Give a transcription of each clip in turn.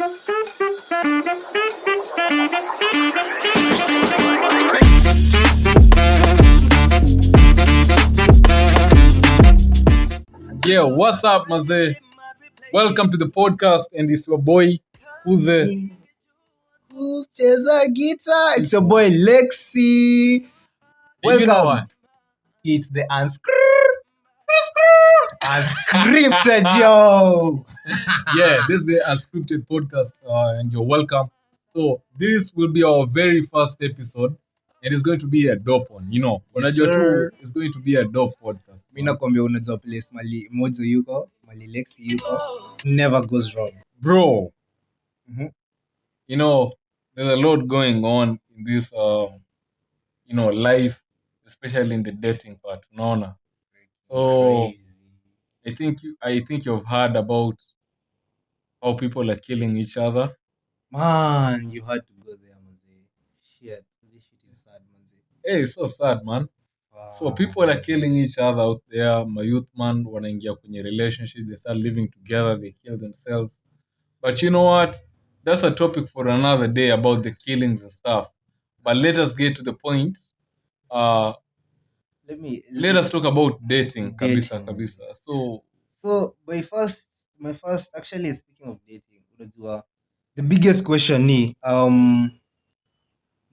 Yeah, what's up, Maze? Welcome to the podcast, and it's your boy, who's a guitar. It's your boy Lexi. You know Welcome. It's the unscripted, unscripted yo. Yeah, this is the unscripted podcast, uh, and you're welcome. So this will be our very first episode, and it's going to be a dope one. You know, Yes, sir. it's going to be a dope podcast. Mi nakwambia unajua place mali mojo yuko, mali Lexi yuko, never goes wrong. bro. Mhm. You know, there's a lot going on in this, um, you know, life, especially in the dating part. no Unaona? So Crazy. I think you, I think you've heard about how people are killing each other. Man, you had to go there, manze. Shit, this shit is sad, manze. Hey, it's so sad, man. So people are killing each other out there. My youth man wanaingia kwenye relationship, they start living together, they kill themselves. But you know what? That's a topic for another day about the killings and stuff. But let us get to the point. Uh, Let me let us talk about dating, kabisa, Dating. kabisa. So, So my first, my first, actually speaking of dating, unajua, the biggest question ni, um,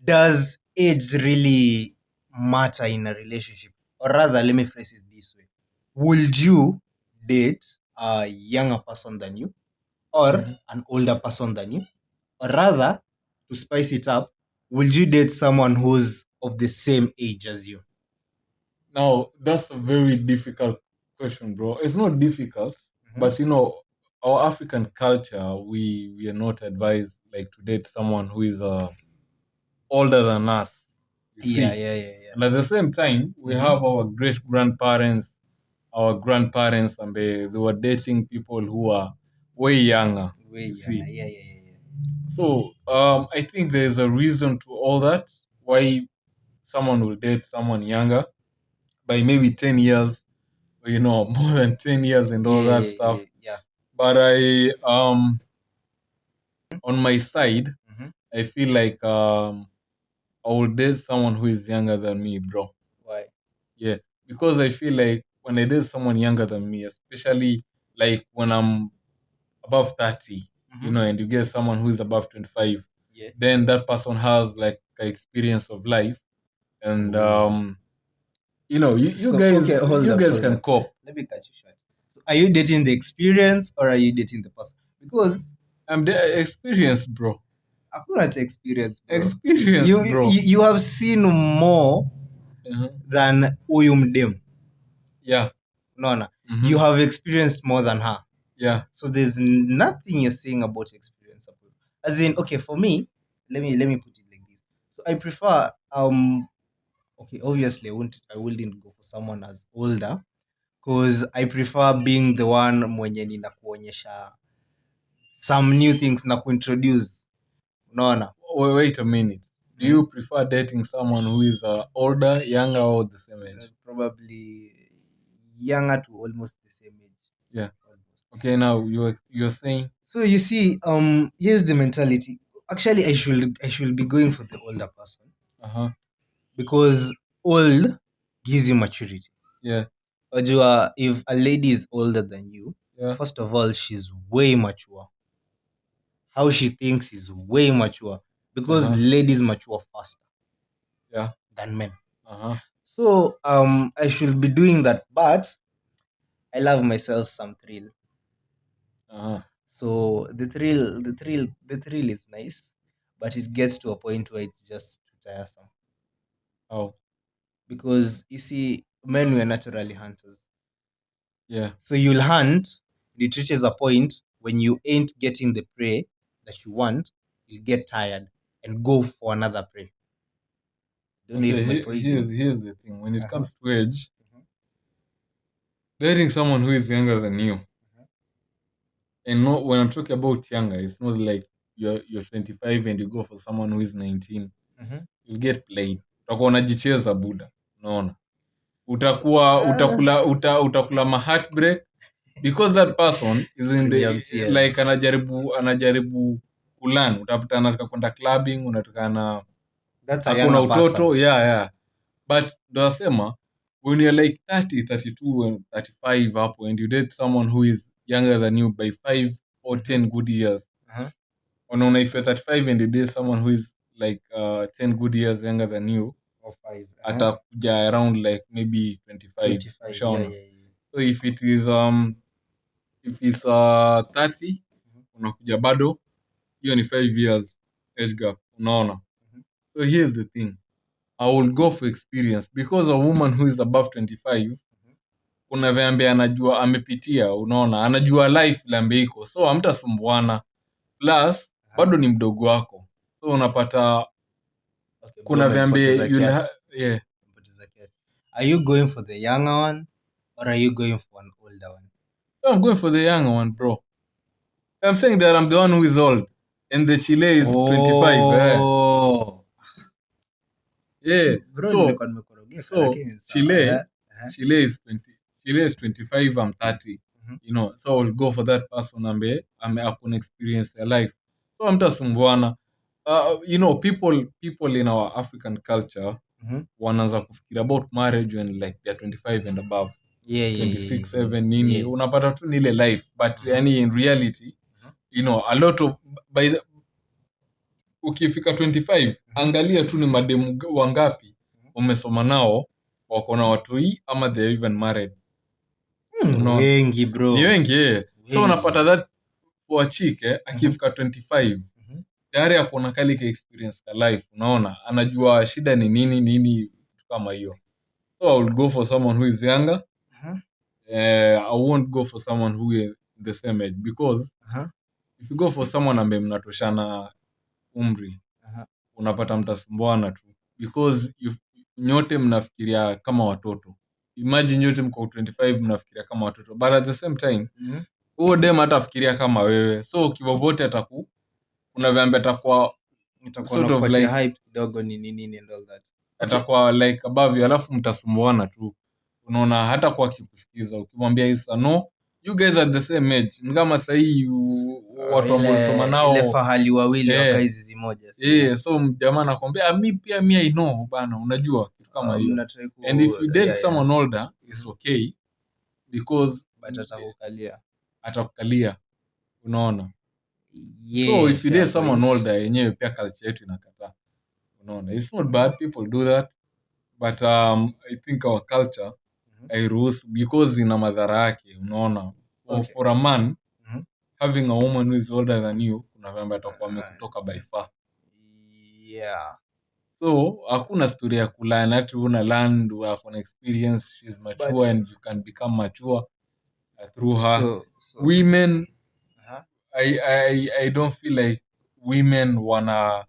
does age really matter in a relationship? Or rather, let me phrase it this way: Would you date a younger person than you, or Mhm. an older person than you, or rather, to spice it up, would you date someone who's of the same age as you? Now that's a very difficult question, bro. It's not difficult, Mhm. but you know, our African culture, we we are not advised like to date someone who is uh older than us. Yeah, yeah, yeah, yeah. And at the same time, we Mhm. have our great grandparents, our grandparents, and they, they were dating people who are way younger. Way you younger. Yeah, yeah, yeah, yeah. So um, I think there's a reason to all that. Why someone will date someone younger by maybe 10 years, you know, more than 10 years and all yeah, that stuff. Yeah. But I, um, on my side, Mhm. I feel like um, I will date someone who is younger than me, bro. Why? Yeah, because I feel like when I date someone younger than me, especially like when I'm above 30, you Mhm. know, and you get someone who is above 25, Yeah. then that person has like experience of life. And, um, you know, you, you So, guys, okay, you up, guys can up. cope. Let me catch you short. So, are you dating the experience or are you dating the person? Because I'm the experience, bro. cha experience, bro. Experience, You, bro. you, you have seen more Uh-huh. than huyu mdem. Yeah. Unaona? Mhm. You have experienced more than her. Yeah. So there's nothing you're saying about experience. As in, okay, for me, let me let me put it like this. So I prefer um okay, obviously I won't I wouldn't go for someone as older because I prefer being the one mwenye ninakuonyesha some new things na kuintroduce. Unaona? Wait, wait a minute. Do you prefer dating someone who is uh, older, younger, or the same age? Uh, probably younger to almost the same age. Yeah. Almost. Okay, now you're you're saying So you see, um, here's the mentality. Actually, I should I should be going for the older person uh huh. Because old gives you maturity. Yeah. Ojua, if a lady is older than you, Yeah. first of all, she's way mature. How she thinks is way mature because Uh-huh. ladies mature faster Yeah. than men. Uh huh. So um, I should be doing that, but I love myself some thrill. Uh huh. So the thrill, the thrill, the thrill is nice, but it gets to a point where it's just tiresome. Oh. Because you see, men were naturally hunters. Yeah. So you'll hunt, and it reaches a point when you ain't getting the prey that you want, you'll get tired and go for another prey. Don't know Okay, if my he- point. here's, here's the thing. When it Uh-huh. comes to age, Mhm. dating someone who is younger than you, and not when I'm talking about younger, it's not like you're you're 25 and you go for someone who is 19. Mhm. You'll get played. Utakuwa unajicheza buda. Unaona? Utakuwa Ah. utakula uta, utakula ma heartbreak because that person is in the like anajaribu anajaribu kulan utapata anataka kwenda clubbing unataka na hakuna utoto yeah yeah but ndo nasema when you're like 30 32 and 35 hapo and you date someone who is younger than you by 5 or 10 good years Uh-huh. unaona if you're 35 and you date someone who is like uh, 10 good years younger than you Or five. Uh-huh. atakuja around like maybe 25 25. ushaona Yeah, yeah, yeah. so if it is um if it's uh 30 unakuja bado hiyo ni 5 years age gap unaona Mhm. so here's the thing i will go for experience because a woman who is above 25 kuna vyambe anajua amepitia unaona anajua life lambe iko so amtasumbuana plus bado ni mdogo wako so unapata Okay, kuna vyambe yeah Are you going for the younger one or are you going for an older one? So I'm going for the younger one, bro. I'm saying that I'm the one who is old, and the Chile is 25. eh. Oh. Yeah. Bro, so so. Chile- Yeah. Uh-huh. Chile is 20. Chile is 25. I'm 30. Mhm. You know, so I'll go for that person ambaye akuna experience ya life. So. Uh, you know, people people in our African culture Mhm. wanaanza kufikira about marriage when like they're 25 and above. Yeah, yeah, yeah, 26 yeah. yeah. 7 nini Yeah. unapata tu ni ile life but mm-hmm. yani in reality mm-hmm. you know a lot of by the, ukifika 25 mm-hmm. angalia tu ni mademu wangapi umesoma nao wako na watoi ama they are even married Hmm, Unaona? wengi bro ni wengi yeah. so unapata that chick eh, akifika 25 Mhm. ako na kali ka experience ka life unaona anajua shida ni nini nini kama hiyo so i will go for someone who is younger Uh-huh. uh, I won't go for someone who is the same age because Uh-huh. if you go for someone ambaye mnatoshana umri Uh-huh. unapata mtasumbuana tu because you, nyote mnafikiria kama watoto imagine nyote mko 25 mnafikiria kama watoto but at the same time Mhm. huo dem hatafikiria kama wewe so kivovote ataku kuna vyambe atakuwa Itakuwa Sort of nakupatia like- hype kidogo nini nini and all that. Atakuwa like above you alafu mtasumbuana tu. Unaona hata kwa akikusikiza ukimwambia isa no you guys are the same age. Ni kama sahii watu ambao Ile- ulisoma nao ile fahali wawili Eh. zimoja si? yeah, so jamaa anakwambia "Ah, mi pia mi I know bana unajua kitu kama hiyo. and if you date someone older it's okay because atakukalia. atakukalia. Unaona so if you date someone older yenyewe pia culture yetu inakataa unaona it's not bad people do that but um, i think our culture Mhm. hairuhusu because ina madhara yake unaona Okay. for a man Mhm. having a woman who is older than you kuna vyamba atakuwa amekutoka by far yeah so hakuna story ya kulan ati una land akona experience she's mature But- and you can become mature through her so, so, women. I, I, I don't feel like women wanna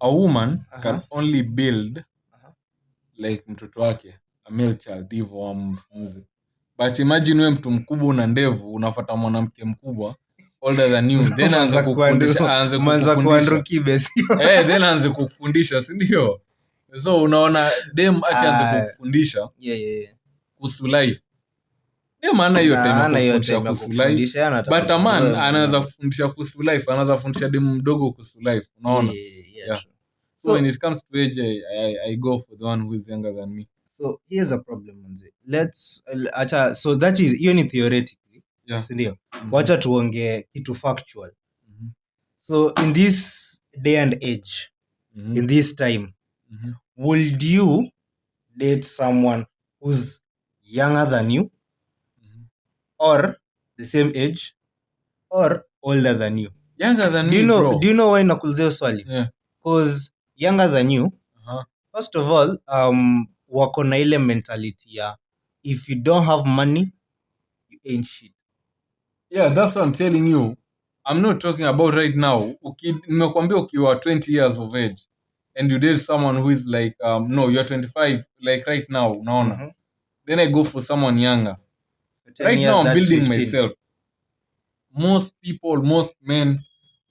a woman can only build Aha. like mtoto wake a male child hivyo wamfunze but imagine we mtu mkubwa una ndevu unafata mwanamke mkubwa older than you then aanze kukufundisha aanze eh then aanze kukufundisha si ndio so unaona dem aanze Ah. kukufundisha yeah, yeah, yeah. kuhusu life maana hiyo time ya hiyo kukufundisha time ya kuhusu life kukufundisha, anataka but a man kujua anaweza kufundisha kuhusu life anaweza kufundisha demu mdogo kuhusu life unaona Yeah, yeah, yeah, Yeah. true. so, So- when it comes to age I, I, I go for the one who is younger than me so here's a problem manze let's acha so that is hiyo ni theoretically Yeah. si ndio Mhm. wacha tuongee kitu factual Mhm. so in this day and age Mhm. in this time Mhm. would you date someone who's younger than you. Or the same age or older than you. Younger than do you me know bro. do you know why nakuulizia hiyo swali? Yeah. because younger than you uh-huh. first of all um, wako na ile mentality ya if you don't have money you ain't shit. Yeah that's what i'm telling you. I'm not talking about right now. Uki- nimekwambia ukiwa 20 years of age and you date someone who is like um, no you're 25 like right now unaona? Mhm. then i go for someone younger. For 10 right years, now i'm building 15. myself most people most men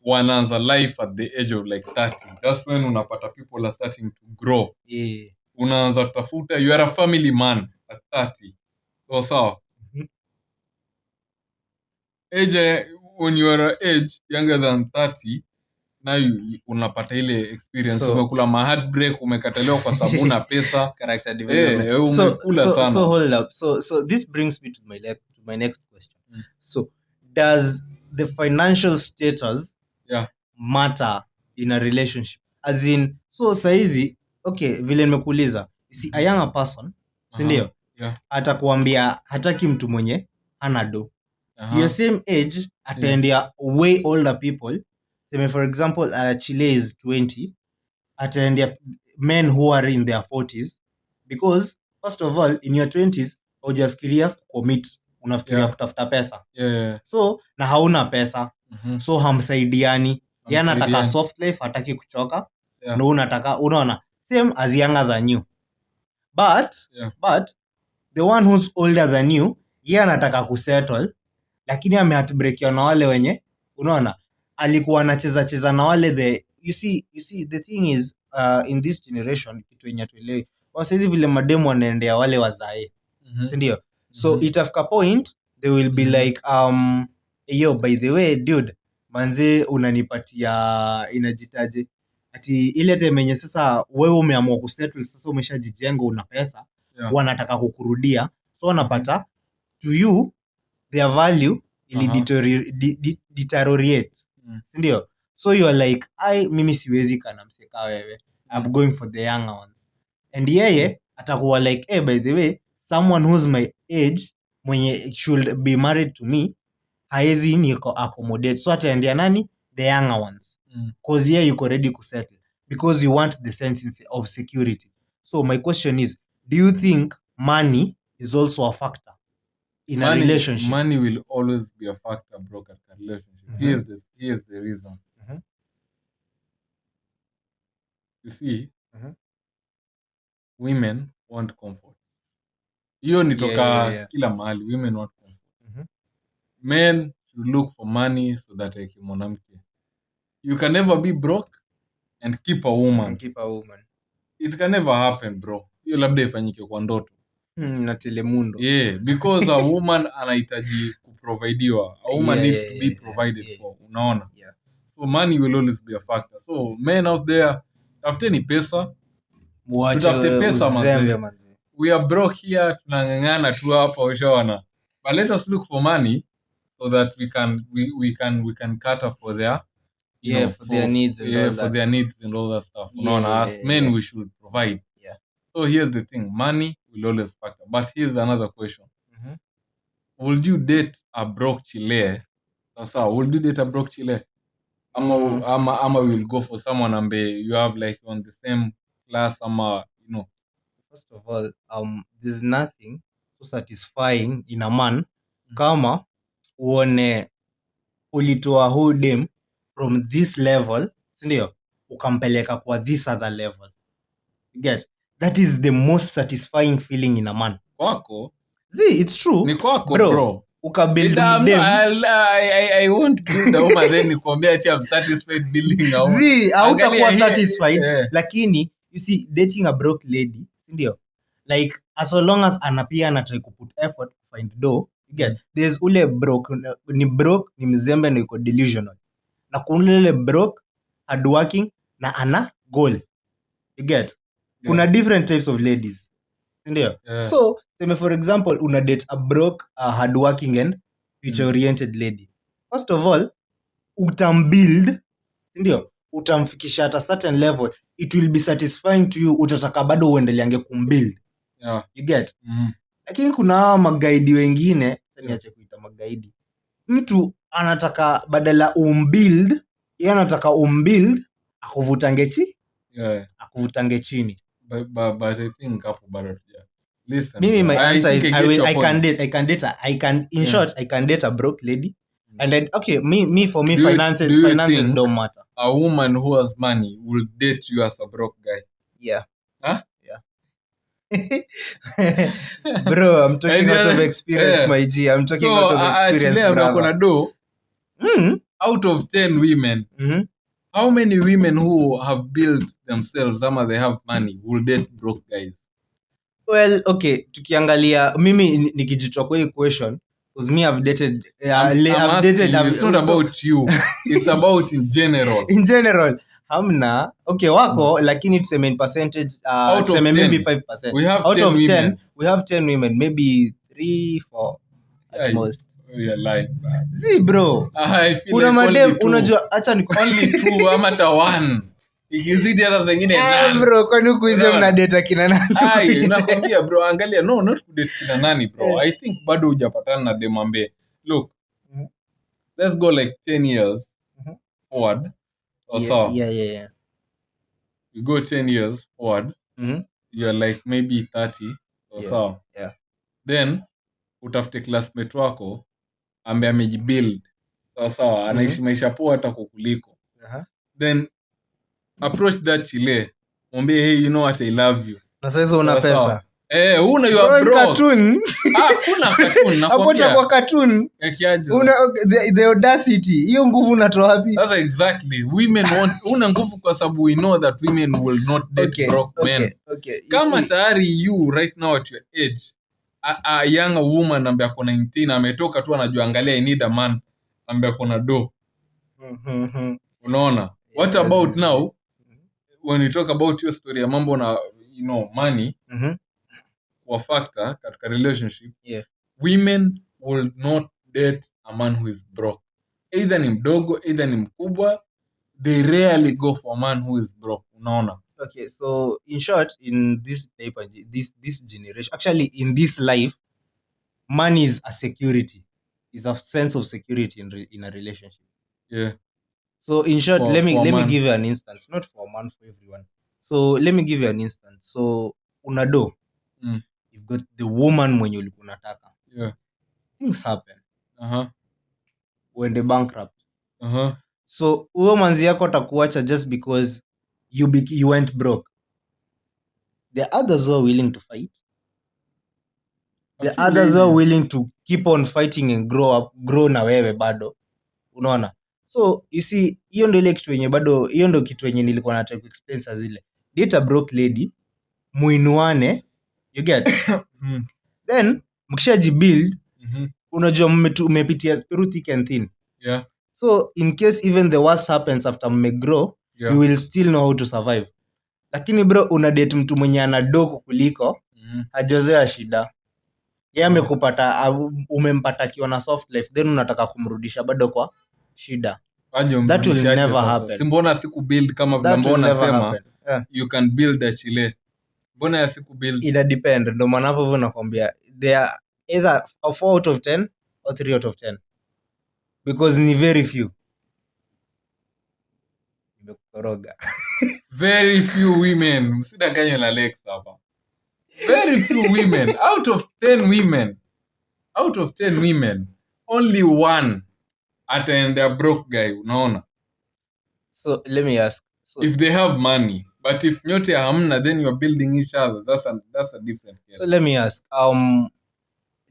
wanaanza life at the age of like 30 that's when unapata people are starting to grow Yeah. unaanza tafuta you are a family man at 30 so sawa mm -hmm. age when you are age younger than 30 now you, unapata ile experience So- umekula ma heartbreak umekataliwa kwa sababu na pesa character Eh, development. hey, so, umekula so, sana. so hold up. So, so this brings me to my le- to my next question. Mm. So, does the financial status Yeah. matter in a relationship? As in, so saizi, okay, vile nimekuuliza, si a younger person, si Aha, ndio? yeah. Atakuambia hataki mtu mwenye hana do. -huh. Your same age ataendea way older people. Seme for example, uh, Chile is 20, ataendea men who are in their 40s because first of all in your 20s haujafikiria commit unafikiria Yeah. kutafuta pesa yeah, yeah. so na hauna pesa mm-hmm. so hamsaidiani ye anataka soft life hataki kuchoka Yeah. ndo unataka unaona same as younger than you but Yeah. but the one who's older than you ye anataka kusettle lakini amehatbrekiwa na wale wenye unaona alikuwa anacheza cheza na wale the you see, you see the thing is uh, in this generation kitu yenye tuelewi wasaizi vile mademu wanaendea wale wazae mm-hmm. sindio so mm-hmm. itafika point they will be Mhm. like um yo by the way dude manze unanipatia inajitaje ati ile temenye sasa wewe umeamua kusettle sasa umeshajijenga una pesa Yeah. wanataka kukurudia so wanapata to you their value ili de- deteriorate. Sindio? So youare like ai mimi siwezi kana mseka wewe. I'm Mm. going for the younger ones. And yeye atakuwa like hey, by the way someone who's my age mwenye should be married to me haezi niko accommodate. So ataendea nani? The younger ones. Mm. cause yeye yuko ready kusettle because you want the sense of security. So my question is do you think money is also a factor in a money, relationship? money will always be a factor bro katika relationship. Here's, the, here's the reason Mhm. you see Mhm. women want comfort hiyo ni Yeah, toka yeah, yeah. kila mahali women want comfort Mhm. men should look for money so that like mwanamke you can never be broke and keep a woman keep a woman it can never happen bro hiyo labda ifanyike kwa ndoto hmm, na telemundo yeah because a woman anahitaji kuprovidiwa a woman Yeah, needs yeah, to be yeah, provided yeah. for unaona Yeah. so money will always be a factor so men out there tafuteni pesa Muache Tutafute pesa, uzembe manze. manze. we are broke here tunang'ang'ana tu hapa ushaona but let us look for money so that we can we, we can we can cater for their you Yeah, for their needs and yeah, all for that. their needs and all that stuff Yeah, unaona yeah, as yeah, men yeah. we should provide. So here's the thing. Money will always factor but here's another question. Mm-hmm. would you date a broke chile? Sasa would you date a broke chile? Ama, Mm. ama ama will go for someone ambe you have like on the same class ama you know. First of all, um, there's nothing so satisfying in a man mm-hmm. kama uone ulitoa huu dem from this level sindio ukampeleka kwa this other level. Get that is the most satisfying feeling in a man. Kwako? See it's true. Ni kwako Bro, bro, ukabuild I'll- I, I, I won't build a woman then nikwambia ati I'm satisfied building a woman. zi hautakuwa satisfied lakini you see dating a broke lady sindio like as long as anapia anatrai kuput effort to find do you get there's ule broke ni broke ni mzembe na iko delusional. Na kuna ule broke hardworking na ana goal you get kuna different types of ladies sindio? Yeah. so seme for example una date a broke uh, hardworking and future oriented lady. First of all utambuild sindio? Utamfikisha at a certain level it will be satisfying to you utataka bado uendeleange kumbuild. Yeah, you get? Mhm, lakini kuna hawa magaidi wengine niache kuita magaidi. Mtu anataka badala umbuild ye anataka umbuild akuvutange chi? Yeah. akuvutange chini But, but, but I think hapo bado tuja listen mimi my I answer is I I, get will, your I can point. date I can date a, I can in Yeah. short I can date a broke lady and then okay me me for me Do you- finances do you finances think- don't matter a woman who has money will date you as a broke guy yeah Huh? yeah bro I'm talking And out of experience yeah. my G I'm talking so out of uh, experience actually ako na do mm out of 10 women -hmm. How many women who have built themselves ama they have money will date broke guys? Well okay tukiangalia mimi nikijitwa nikijitoa kwa hii question because me I've dated uh, I'm- I'm I've asking dated I've- it's not so- about you it's about in general. In general hamna. Okay wako lakini tuseme in percentage uh, Out of tuseme 10, maybe 5% we have out 10 of 10 we have 10 women maybe 3 4 at Yeah, most You're lying, bro. zi bro I feel kuna like only madem two. unajua hacha ni only two ama hata one ikizidi hata Eh, nane. bro kwani huku nje Unaona? mna date kina nani Ai, nakwambia bro angalia no not kudate kina nani bro Eh. i think bado hujapatana na look Mhm. let's go like 10 years Mhm. forward or yeah, so yeah, yeah, yeah. you go 10 years forward Mhm. you're like maybe 30 or Yeah, so yeah. then utafute classmate wako ambaye amejibuild. Sawa sawa anaishi maisha poa hata kukuliko Aha. then approach that chile. Mwambie hey you know what i love you. Na una Sawa, sawa. pesa. Eh una you are broke. cartoon. Ah kuna cartoon hapo nakwambia. utakuwa cartoon. Una the, the audacity. Hiyo nguvu unatoa wapi? That's exactly. Women want una nguvu kwa sababu we know that women will not date okay broke okay men. okay You Kama tayari you right now at your age a, a young woman ambaye ako 19 ametoka tu anajua angalia I need a man ambaye ako na do. Mhm, mhm. Unaona? What Yeah, about yeah. now when we talk about your story ya mambo na you know money Mhm. wa factor katika relationship Yeah. women will not date a man who is broke either ni mdogo either ni mkubwa they rarely go for a man who is broke unaona okay so in short in this type of this this generation actually in this life money is a security. Is a sense of security in, re, in a relationship. Yeah. So in short For- let me let me give you an instance not for a man for everyone. So let me give you an instance. So unado Mm. you've got the woman mwenye ulikuwa unataka. Yeah. Things happen. Uh-huh. Uende bankrupt. Uh-huh. So huyo manzi yako atakuacha just because you, be, you went broke. The others were willing to fight. The others were willing to keep on fighting and grow up grow na wewe bado. Unaona? So you see hiyo ndio ile kitu yenye bado hiyo ndio kitu yenye nilikuwa nataka kuexplain saa zile. Date a broke lady muinuane you get? Mm, then mkishajibuild -hmm. unajua mmepitia through thick and thin. Yeah. So in case even the worst happens after mmegrow yeah you will still know how to survive lakini bro una date mtu mwenye ana dogo kuliko mm. hajazoea shida ye amekupata yeah. umempata akiwa na soft life then unataka kumrudisha bado kwa shida That will never happen. si mbona siku build kama vile mbona nasema. Yeah. you can build a chile mbona ya siku build ina depend ndo maana hapo hivyo nakwambia they are either a 4 out of 10 or 3 out of 10 because ni very few nimekukoroga very few women. Msidanganywe na lex hapa. Very few women. Out of 10 women out of 10 women only one ataenda broke guy unaona? So let me ask. So, if they have money but if nyote hamna then you're building each other. That's a, that's a different case. So let me ask. Um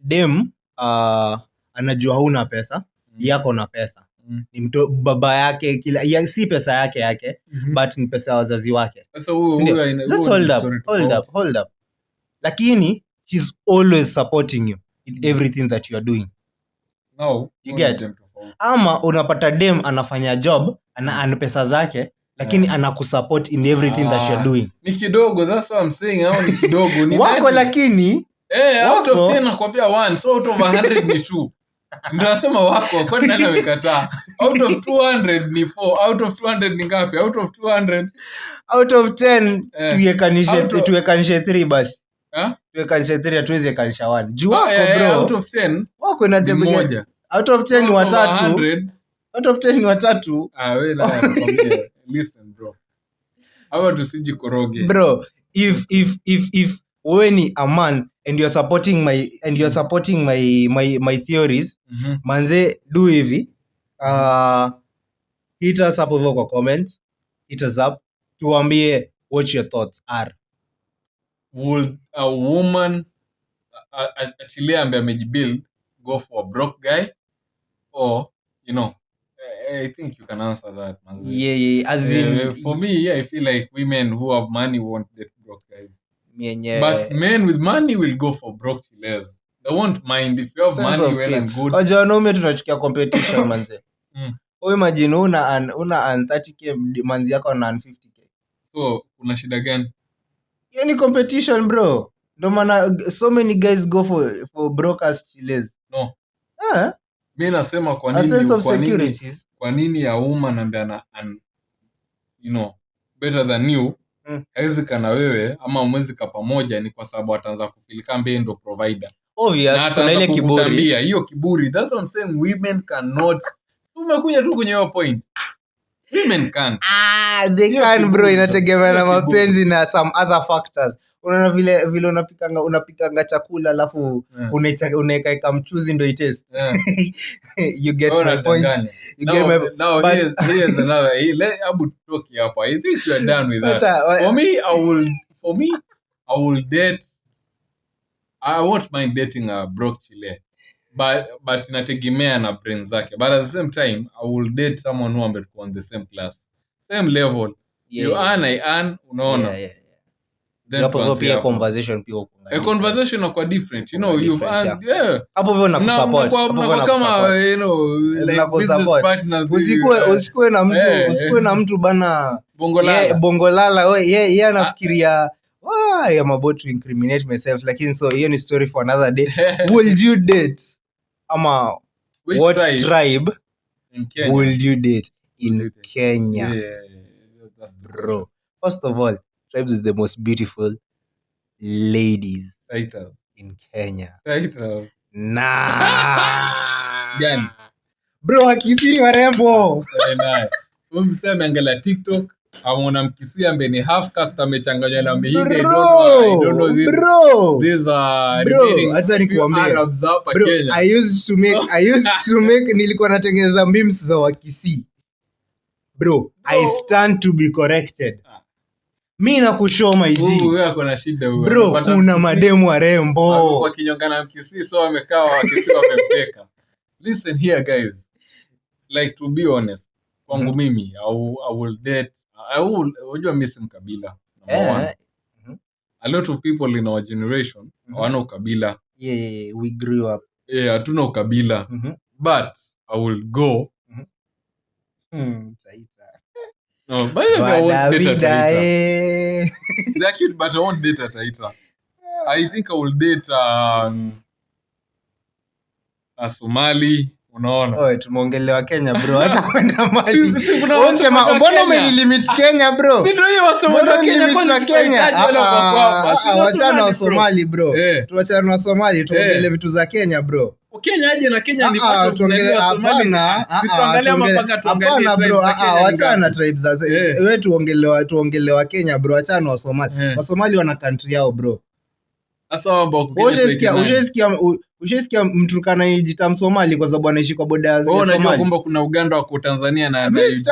dem uh, anajua huna pesa Mm. yako na pesa Mm-hmm. ni mto, baba yake kila ya, si pesa yake yake mm-hmm. but ni pesa ya wazazi wake. Lakini he's always supporting you in mm-hmm. everything that you are doing. No, you get ama unapata dem anafanya job ana, ana pesa zake lakini yeah. anakusupport in everything ah, that you're doing. ni kidogo that's what I'm saying au ni kidogo? Ni wako lakini Hey, out of 10 nakwambia 1 so out of 100 ni 2 ndo wako kwani nani amekataa? Out of 200 ni 4 out of 200 ni ngapi? Out of 200 out of 10 yeah. tuwekanishe of... tuwekanishe 3 basi. Tuwekanishe huh? 3 atuweze kanisha 1 juu wako Ah, out of 10 ah, wako eh, ni inategemea moja. Out of 10 ni watatu. 100, out of 10 ni watatu. Ah, listen bro. Tusijikoroge. Bro if if if if wewe ni a man and you're supporting my and you're supporting my my my theories. Mm -hmm. manze do hivi. Uh, hit us up hivyo kwa comments. Hit us up. Tuambie what your thoughts are. Would a woman achilia ambaye amejibuild go for a broke guy? Or you know I- I think you can answer that man. yeah, yeah as in Uh, for me, yeah, I feel like women who have money won't date broke guys. Mienye But men with money will go for broke chillers. They won't mind if you have Sense money of well peace. and good. Wajua wanaume tunachukia competition manze Mm. Imagine una an, una an 30k manzi yako na an 50k So kuna shida gani? yani competition bro ndo maana so many guys go for for brokers chiles No. ah, Mi nasema kwa a sense of kwa nini securities kwa nini ya umma nambiana an you know better than you Mm. hawezi kana wewe ama mwezi ka pamoja ni kwa sababu ataanza kufilika mbee ndo provider. Obvious na kuna ataanza ile kiburi. kukutambia hiyo kiburi that's what I'm saying women cannot. Umekuja tu kwenye hiyo point. Women can't. Ah, they Hiyo can bro kiburi inategemea na hiyo kiburi. mapenzi na some other factors unaona vile vile unapikanga unapikanga chakula alafu Yeah. unaekaeka mchuzi ndo itest Yeah. you get my point. you Now- get my now but- here's- another he- let- hebu tutoke hapa. I think you are done with that. For me i will for me i will date i won't mind dating a broke chile but but inategemea na brain zake. But at the same time i will date someone who on the same class same level. Yeah, you yeah. earn i earn unaona. Yeah, yeah, Hapo pia conversation pia huko a conversation inakuwa different you know Kuna you've yeah. hapo hivyo Mna- nakusupport hapo hivyo mnakuwa kama you know like business partners usikue eh, usikue na mtu Eh, usikue na mtu bana. Bongo lala. bongolala ye ye anafikiria "Why I'm about to incriminate myself. Lakini so hiyo ni story for another day. Will you date? Ama Which what tribe? tribe, will you date? In? Kenya. Yeah, yeah, yeah, bro. First of all tribes is the most beautiful ladies in Kenya Title. na Gani? bro wakisini warembo. Ameangalia tiktok amona mkisi mbeni ni half cast amechanganywa na mehindi I don't know- I don't know bro bro these are Bro, remaining acha few nikuambie. Arabs hapa bro Kenya. i used to make i used to make nilikuwa natengeneza memes za wakisi bro i stand to be corrected. Mi nakushow bro kuna mademu warembo amekuwa kinyonga na mkisi so wamekaa wakisi wamemteka. Listen here guys. Like to be honest, kwangu Mhm. mimi I will, I will date I will unajua misi si mkabila. Number one. Eh, A lot of people in our generation Mhm. hawana ukabila. yeah, we grew up yeah hatuna ukabila. But I will go Hmm, Taita. No, by the way, I won't date Taita. eh. They're cute, but I won't date Taita. I think I will date um, a Somali. Unaona? Oe, tumeongelewa kenya bro hata kwenda mbona Kenya? umenilimit kenya bro Ah, ah, wachana wa Somali, bro? tuwachana Eh, na somali tuongele vitu za kenya bro Kenya aje na Kenya ni Ah, Somali? hapana, ah, tuangalie hapana bro ah, ni wachana na tribes za Wewe we tuongelewa tuongelewa kenya bro wachana wa somali Wa wasomali wana country yao bro Sasa mambo ushaisikia 29. ushaisikia mturkana anajiita msomali kwa sababu anaishi kwa boda ya Somali. unajua somali kwamba kuna Uganda wako Tanzania na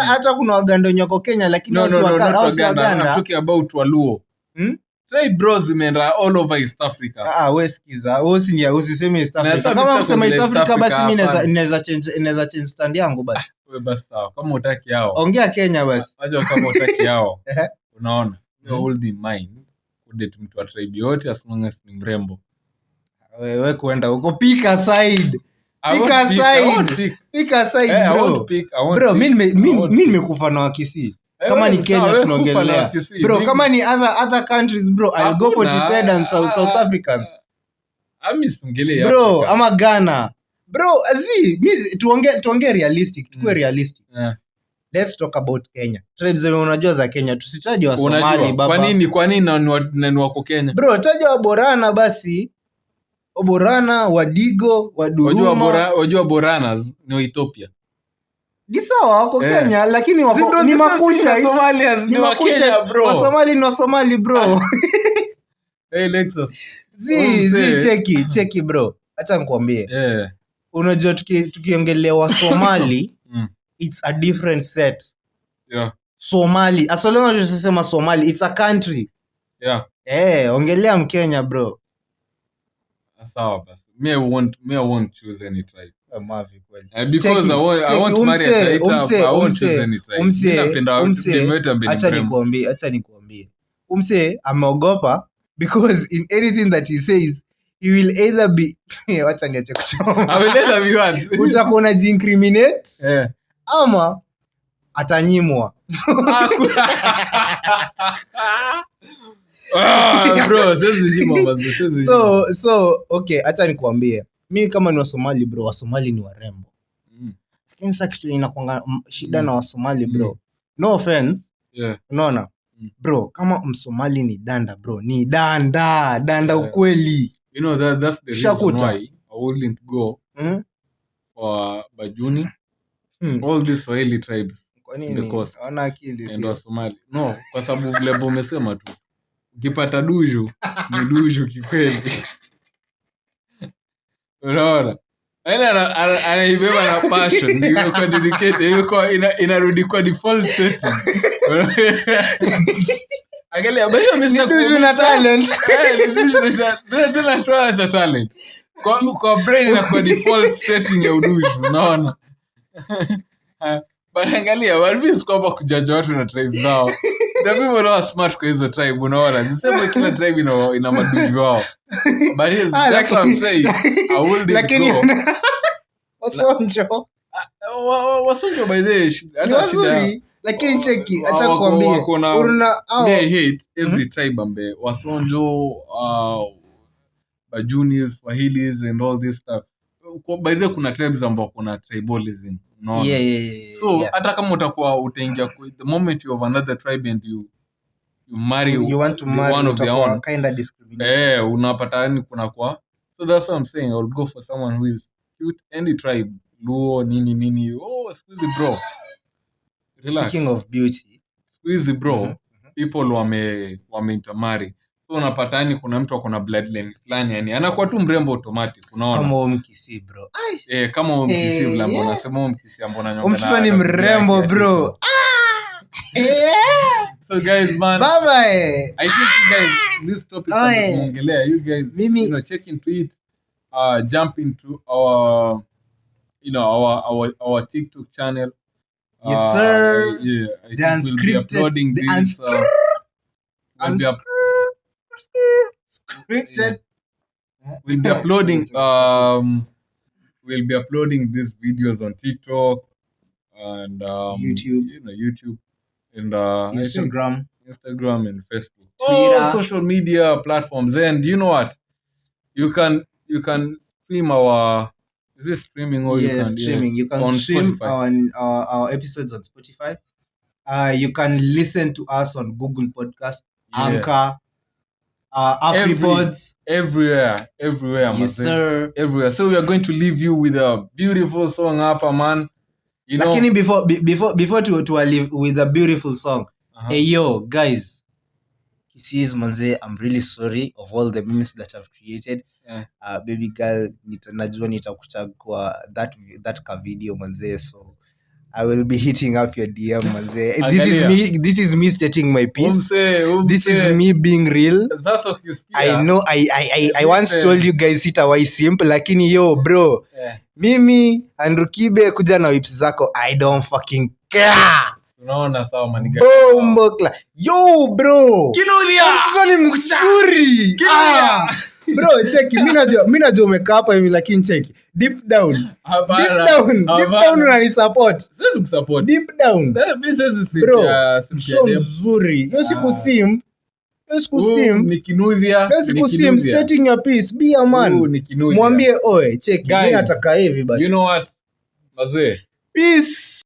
hata kuna waganda wenye wako kenya lakini No, no, no, Waganda. I'm talking about Waluo. Hmm? Tribe bros zimeenda all over East Africa. Ah, ah, we sikiza we usini- usiseme East Africa. kama msema East Africa, basi mi inaweza naweza- naweza change naweza change stand yangu basi Wewe basi sawa. Kama utaki hao. ongea kenya basi Acha kama utaki hao. Unaona? You Mhm. hold in mind kudate mtu wa tribe yote as long as ni mrembo. wewe kuenda huko side Pick side. pick. side Eh, bro pick, I won't bro mimi mimi nimekufa na wakisii Eh, kama ni Kenya tunaongelea. Bro kama ni other other countries bro I'll go for. TZ and South, South Ah, Africans ah, bro ama Ghana bro azi mi tuonge tuonge realistic tukue Mm. realistic Eh. let's talk about Kenya tribes zenye unajua za Kenya tusitaje wa Somali Unajua, baba kwa nini kwa nini na ni wako Kenya? bro taja waborana basi waborana wadigo Wajua waduruma bora, wajua Boranas ni wa Ethiopia. Ni sawa wako yeah. Kenya lakini wako, ni difference makusha na Somalians ni wasomali bro Hey Lexus. zi zi cheki cheki bro hacha nikuambie yeah. unajua tuki- tukiongelea wasomali Mm. it's a different set Yeah. somali somali it's a country Yeah. hey, ongelea mkenya bro Sawa basi. I won't me I won't choose any tribe. Nikuambie acha nikuambie. Umse ameogopa because in anything that he says he will either be wacha niache kuchoma. Ameleta unajiincriminate Eh. ama atanyimwa. Ah, so so okay hacha nikuambie mi kama ni wasomali bro wasomali ni warembo Mm, lakini sa kitu inakwanga shida Mm. na wasomali bro Mm. no offense yeah. unaona Mm. bro kama msomali ni danda bro ni danda danda Yeah. ukweli You know, that, that's the reason why I wouldn't go mm? for Bajuni, Hmm. all these Swahili tribes? Wasomali. No, kwa sababu vile umesema tu, ukipata duju ni duju kikweli. Unaona? Yaani ana- ana- anaibeba na passion, imekuwa dedicated, imekuwa ina- inarudi kwa default setting. Angalia, talent. Ta- tena- cha talent. Kwa- kwa brain na kwa default setting ya unaona but angalia kwamba kujaja watu na tribe zao. The people who are smart kwa hizo tribe unaona? Nisema kila tribe ina, ina madudu wao. But yes, Ah, that's what I'm saying. I wouldn't lakini wasonjo. Ah, wa- wa- wasonjo by the way, hata shida lakini cheki acha kuambia. they hate every tribe ambe. Wasonjo uh, bajunis wahilis and all this stuff by the way, kuna tribes ambao kuna tribalism unaona? Yeah, yeah, yeah, so yeah. hata kama utakuwa utaingia the moment you have another tribe and you you marry you, want to marry one of their own. kind of discrimination. Eh unapata yani kuna kwa. So that's what i'm saying i'll go for someone who is cute any tribe luo nini nini oh squeezy bro. Relax. Speaking of beauty. Squeezy bro mm-hmm. people wame wame intermarry unapata yani kuna mtu akona bloodline fulani yani anakuwa tu mrembo automatic unaona kama huyo mkisi bro Ai, eh kama huyo mkisi Eh, ambao yeah. unasema huyo mkisi ambao unanyoka mtoto ni mrembo bro Ah! so guys man baba eh. I think you guys, this topic Oh, yeah. you guys, Mimi- you know, check into it, uh, jump into our, you know, our our our TikTok channel. Yes, Uh. Yeah, I The think we'll be uploading the this. Uh, we'll, be up, scripted we'll be uploading. Um, we'll be uploading these videos on TikTok and um, YouTube. You know, YouTube and uh, instagram Instagram and Facebook. Twitter. All social media platforms. And you know what? You can you can stream our is this streaming or you can streaming. You can on stream Spotify. our, our our episodes on Spotify. Uh, you can listen to us on Google Podcast, Yeah. Anchor, uh, Every- boards. everywhere, everywhere, Yes, sir. everywhere. So we are going to leave you with a beautiful song hapa man. You know, Lakini before be- before before to to leave with a beautiful song. uh-huh. Hey yo, guys. Kisses manze, I'm really sorry of all the memes that I've created. Yeah. Uh, baby girl, nita, najua nitakuchagua that that ka video manze, so I will be hitting up your DM manze. This is me this is me stating my piece. Umse, umse. This is me being real. Sasa. I know I I I, I once umse. told you guys sitawai simp lakini yo bro, Yeah. mimi Andrew Kibe kuja na wips zako I don't fucking care. Unaona sawa maniga. Bombo kla. Yo bro. Kinulia. Ni mzuri. Kinulia. Ah. Bro, cheki, mimi najua mimi najua umekaa hapa hivi lakini cheki. Deep down. Deep down. Deep down. Siwezi kusupport. Deep down. Eh, mimi siwezi sim- Bro, dem. mzuri. Hiyo siku Ah. sim. Hiyo siku sim. ni kinuthia. Hiyo siku sim stating your piece. Be a Huu man. ni kinuthia. Mwambie oe, cheki. Mimi nataka hivi basi. You know what? Mazee. Peace.